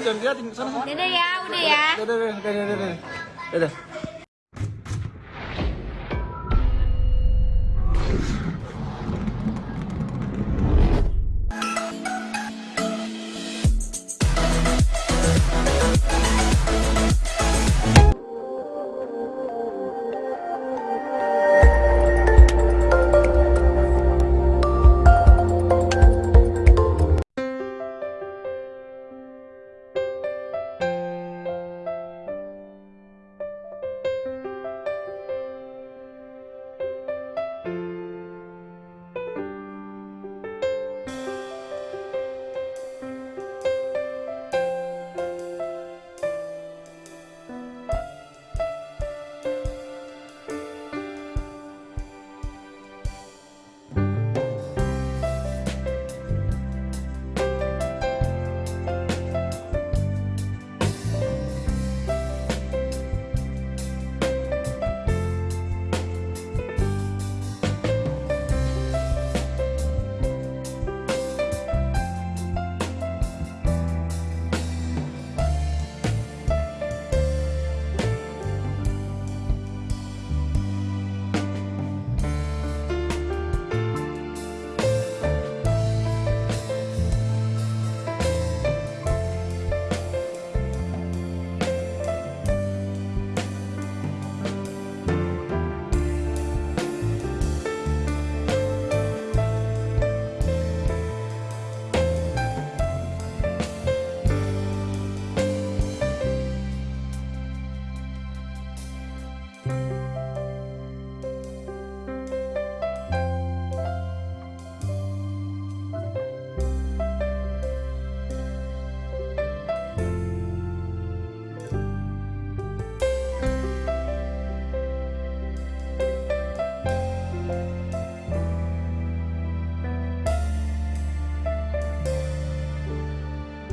jangan liatin sana. sana. Dadah ya, udah ya. Dadah, dadah, dadah, dadah. Dadah. Bye.